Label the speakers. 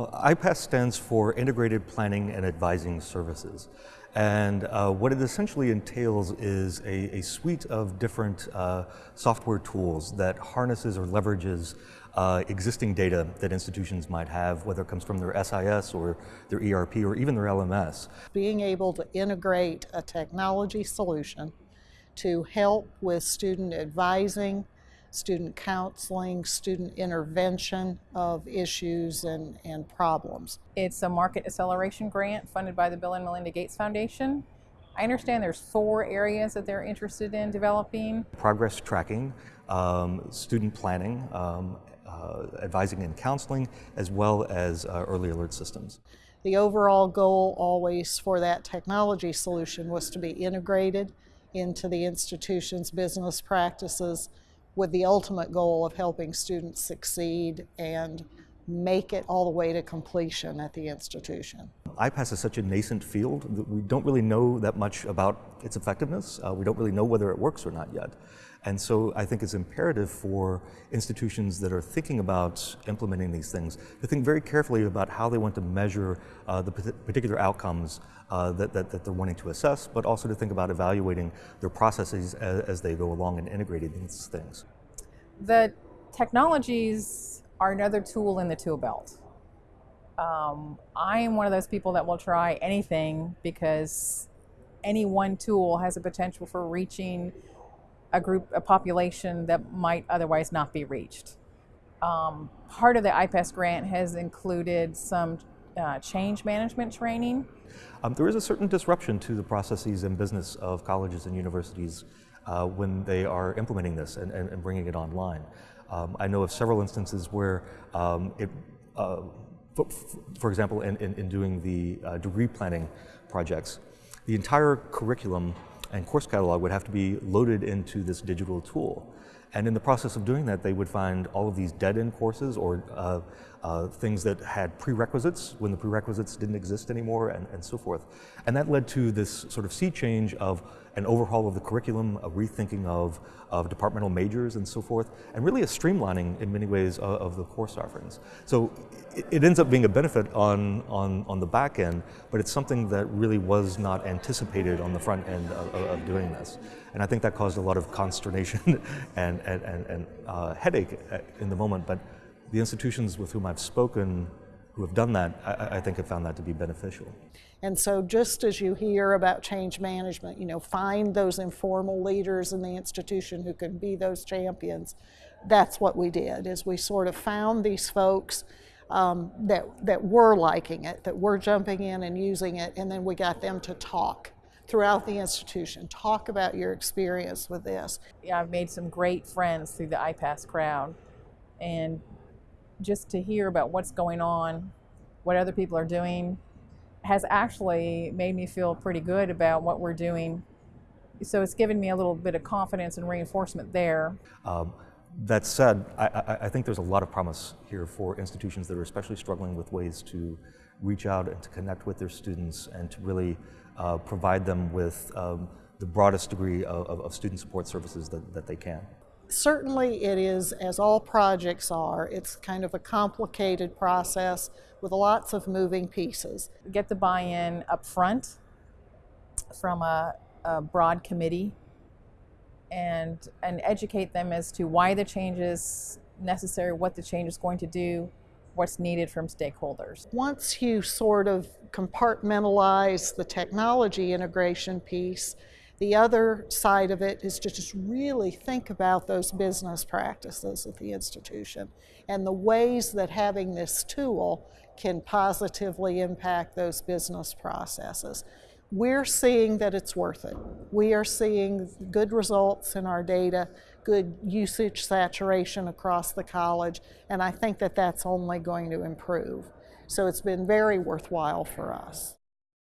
Speaker 1: Well, IPAS stands for Integrated Planning and Advising Services. And uh, what it essentially entails is a, a suite of different uh, software tools that harnesses or leverages uh, existing data that institutions might have, whether it comes from their SIS or their ERP or even their LMS.
Speaker 2: Being able to integrate a technology solution to help with student advising, student counseling, student intervention of issues and, and problems.
Speaker 3: It's a market acceleration grant funded by the Bill and Melinda Gates Foundation. I understand there's four areas that they're interested in developing.
Speaker 1: Progress tracking, um, student planning, um, uh, advising and counseling, as well as uh, early alert systems.
Speaker 2: The overall goal always for that technology solution was to be integrated into the institution's business practices with the ultimate goal of helping students succeed and make it all the way to completion at the institution.
Speaker 1: IPAS is such a nascent field that we don't really know that much about its effectiveness. Uh, we don't really know whether it works or not yet. And so I think it's imperative for institutions that are thinking about implementing these things to think very carefully about how they want to measure uh, the particular outcomes uh, that, that, that, they're wanting to assess, but also to think about evaluating their processes as, as they go along and integrating these things.
Speaker 3: The technologies are another tool in the tool belt. Um, I am one of those people that will try anything because any one tool has a potential for reaching a group, a population that might otherwise not be reached. Um, part of the IPAS grant has included some uh, change management training.
Speaker 1: Um, there is a certain disruption to the processes and business of colleges and universities uh, when they are implementing this and, and, and bringing it online. Um, I know of several instances where um, it, uh, for, for, example, in, in, in doing the uh, degree planning projects, the entire curriculum and course catalog would have to be loaded into this digital tool. And in the process of doing that, they would find all of these dead-end courses or uh, uh, things that had prerequisites when the prerequisites didn't exist anymore and, and so forth. And that led to this sort of sea change of an overhaul of the curriculum, a rethinking of, of departmental majors and so forth, and really a streamlining in many ways of, of the course offerings. So it, it, ends up being a benefit on, on, on the back end, but it's something that really was not anticipated on the front end of, of doing this. And I think that caused a lot of consternation and, and, and, and uh, headache in the moment, but the institutions with whom I've spoken who have done that, I, I, think have found that to be beneficial.
Speaker 2: And so just as you hear about change management, you know, find those informal leaders in the institution who can be those champions. That's what we did, is we sort of found these folks um, that, that were liking it, that were jumping in and using it, and then we got them to talk throughout the institution. Talk about your experience with this.
Speaker 3: Yeah, I've made some great friends through the IPAS crowd. And just to hear about what's going on, what other people are doing, has actually made me feel pretty good about what we're doing. So it's given me a little bit of confidence and reinforcement there. Um,
Speaker 1: that said, I, I, I, think there's a lot of promise here for institutions that are especially struggling with ways to reach out and to connect with their students and to really uh, provide them with um, the broadest degree of, of student support services that, that they can.
Speaker 2: Certainly it is, as all projects are, it's kind of a complicated process with lots of moving pieces.
Speaker 3: Get the buy-in up front from a, a broad committee and, and educate them as to why the change is necessary, what the change is going to do, what's needed from stakeholders.
Speaker 2: Once you sort of compartmentalize the technology integration piece, the other side of it is to just really think about those business practices at the institution and the ways that having this tool can positively impact those business processes. We're seeing that it's worth it. We are seeing good results in our data, good usage saturation across the college, and I think that that's only going to improve. So it's been very worthwhile for us.